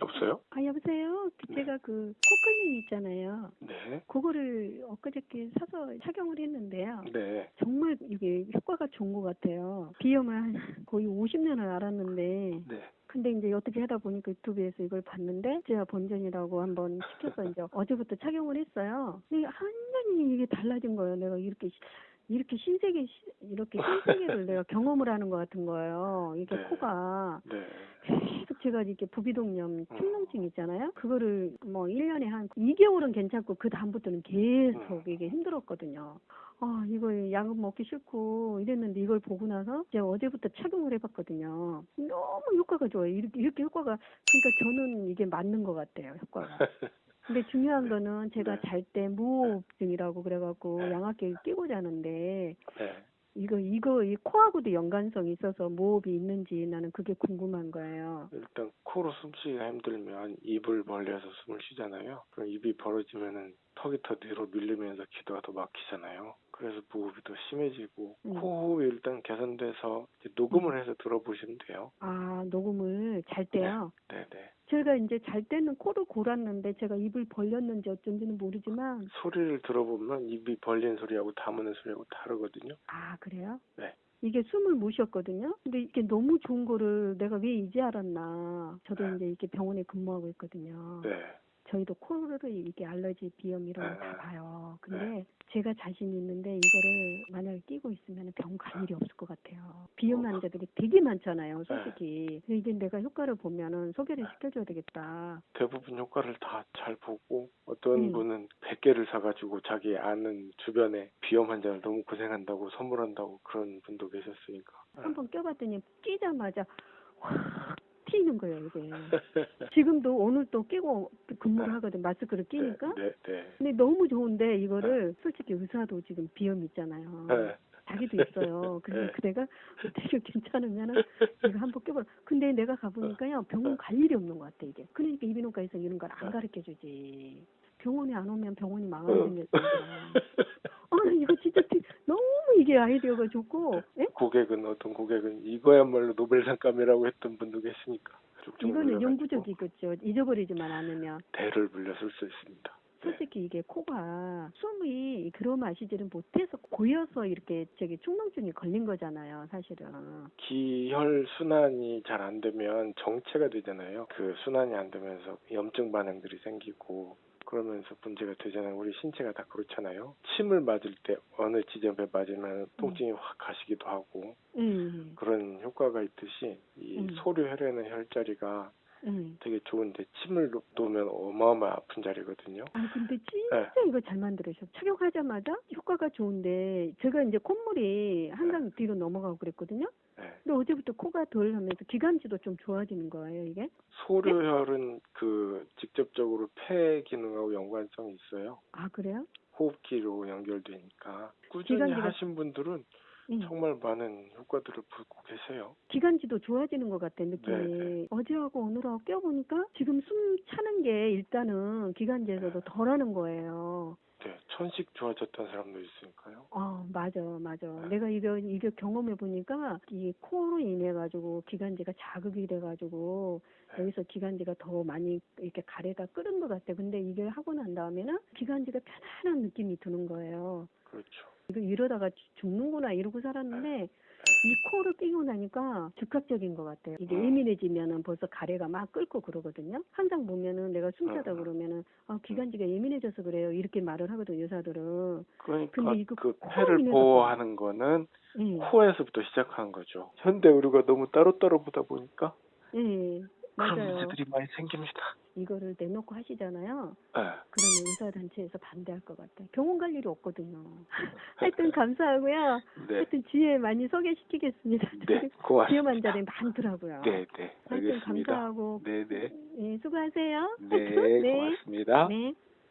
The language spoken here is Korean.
없어요? 아 여보세요. 그 네. 제가 그 코클링 있잖아요. 네. 그거를 엊그저께 사서 착용을 했는데요. 네. 정말 이게 효과가 좋은 것 같아요. 비염을 한 거의 50년을 앓았는데 네. 근데 이제 어떻게 하다 보니까 유튜브에서 이걸 봤는데 제가 본전이라고 한번 시켜서 이제 어제부터 착용을 했어요. 근데 완전히 이게 달라진 거예요. 내가 이렇게 시- 이렇게 신세계 시- 이렇게 신세계를 내가 경험을 하는 것 같은 거예요. 이게 네. 코가 네. 계속 제가 이렇게 부비동염 축농증 있잖아요. 그거를 뭐 1년에 한 2개월은 괜찮고 그 다음부터는 계속 음. 이게 힘들었거든요. 아, 이거 약은 먹기 싫고 이랬는데 이걸 보고 나서 제가 어제부터 착용을 해봤거든요. 너무 효과가 좋아요. 이렇게, 이렇게 효과가, 그러니까 저는 이게 맞는 것 같아요, 효과가. 근데 중요한 거는 제가 네. 잘때 무호흡증이라고 그래갖고 네. 양압기를 끼고 자는데 네. 이거, 이거, 이 코하고도 연관성이 있어서 무호흡이 있는지 나는 그게 궁금한 거예요. 일단 코로 숨쉬기가 힘들면 입을 벌려서 숨을 쉬잖아요. 그럼 입이 벌어지면은 턱이 더 뒤로 밀리면서 기도가 더 막히잖아요. 그래서 무호흡이 더 심해지고 음. 코호흡이 일단 개선돼서 녹음을 해서 들어보시면 돼요. 아, 녹음을 잘 때요. 네 네. 제가 이제 잘 때는 코를 골았는데 제가 입을 벌렸는지 어쩐지는 모르지만 소리를 들어보면 입이 벌린 소리하고 다무는 소리하고 다르거든요. 아 그래요? 네. 이게 숨을 못 쉬었거든요. 근데 이게 너무 좋은 거를 내가 왜 이제 알았나. 저도 네. 이제 이렇게 병원에 근무하고 있거든요. 네. 저희도 코를 이게 알러지 비염 이런 거다 네. 봐요. 근데 제가 자신 있는데 이거를 만약에 끼고 있으면 병갈 일이 없을 것 같아요. 비염 어. 환자들이 되게 많잖아요, 솔직히. 근데 이제 내가 효과를 보면은 소개를 시켜줘야 되겠다. 대부분 효과를 다 잘 보고 어떤 음. 분은 100개를 사가지고 자기 아는 주변에 비염 환자를 너무 고생한다고 선물한다고 그런 분도 계셨으니까. 한번 껴봤더니 끼자마자 확 튀는 거예요, 이게. 지금도 오늘 또 끼고 근무를 하거든, 마스크를 끼니까. 네, 네. 근데 너무 좋은데 이거를 솔직히 의사도 지금 비염 있잖아요. 네. 자기도 있어요. 그래서 네. 그 내가 되게 괜찮으면은 이거 한번 껴봐. 근데 내가 가보니까요 병원 갈 일이 없는 것 같아 이게. 그러니까 이비인후과에서 이런 걸안 네. 가르쳐 주지. 병원에 안 오면 병원이 망하게 어. 생겼습니다. 아 이거 진짜 되- 너무 이게 아이디어가 좋고, 예? 고객은 어떤 고객은 이거야말로 노벨상감이라고 했던 분도 계시니까. 이거는 영구적이겠죠. 잊어버리지만 않으면. 대를 물려 쓸 수 있습니다. 네. 솔직히 이게 코가 숨이 들어마시지를 못해서 고여서 이렇게 저기 축농증이 걸린 거잖아요, 사실은. 기혈 순환이 잘 안 되면 정체가 되잖아요. 그 순환이 안 되면서 염증 반응들이 생기고 그러면서 문제가 되잖아요. 우리 신체가 다 그렇잖아요. 침을 맞을 때 어느 지점에 맞으면 통증이 확 가시기도 하고 음, 그런 효과가 있듯이 이 음. 소류 혈액의 혈자리가 음. 되게 좋은데 침을 놓으면 어마어마 아픈 자리거든요. 아 근데 네. 진짜 이거 잘 만들으셨어. 착용하자마자 효과가 좋은데 제가 이제 콧물이 항상 뒤로 넘어가고 그랬거든요. 네. 근데 어제부터 코가 덜 하면서 기관지도 좀 좋아지는 거예요 이게. 소류혈은 그 직접적으로 폐 기능하고 연관성이 있어요. 아 그래요? 호흡기로 연결되니까 꾸준히 기관지가- 하신 분들은 응. 정말 많은 효과들을 보고 계세요. 기관지도 좋아지는 것 같아 느낌이. 네, 어제하고 오늘하고 껴보니까 지금 숨 차는 게 일단은 기관지에서도 덜하는 거예요. 네, 천식 좋아졌던 사람도 있으니까요. 아 맞아 맞아. 네. 내가 이거 이거 경험해 보니까 이 코로 인해 가지고 기관지가 자극이 돼 가지고 네. 여기서 기관지가 더 많이 이렇게 가래가 끓은 것 같아. 근데 이게 하고 난 다음에는 기관지가 편안한 느낌이 드는 거예요. 그렇죠. 이거 이러다가 죽- 죽는구나 이러고 살았는데 네. 이 코를 끼고 나니까 즉각적인 것 같아요. 이게 음. 예민해지면은 벌써 가래가 막 끓고 그러거든요. 항상 보면은 내가 숨차다 음. 그러면은 아 기관지가 예민해져서 그래요 이렇게 말을 하거든 의사들은. 그러니까 근데 이거 그 폐를 보호하는 거는 예. 코에서부터 시작하는 거죠. 현대 의료가 너무 따로따로 보다 보니까 예. 그런 맞아요. 문제들이 많이 생깁니다. 이거를 내놓고 하시잖아요. 네. 그러면 의사단체에서 반대할 것 같아요. 병원 갈 일이 없거든요. 하여튼 감사하고요. 네. 하여튼 지혜 많이 소개시키겠습니다. 네, 고맙습니다. 환자들이 많더라고요. 네, 네. 하여튼 알겠습니다. 감사하고 네, 네. 예, 수고하세요. 네, 하여튼, 네. 고맙습니다. 네.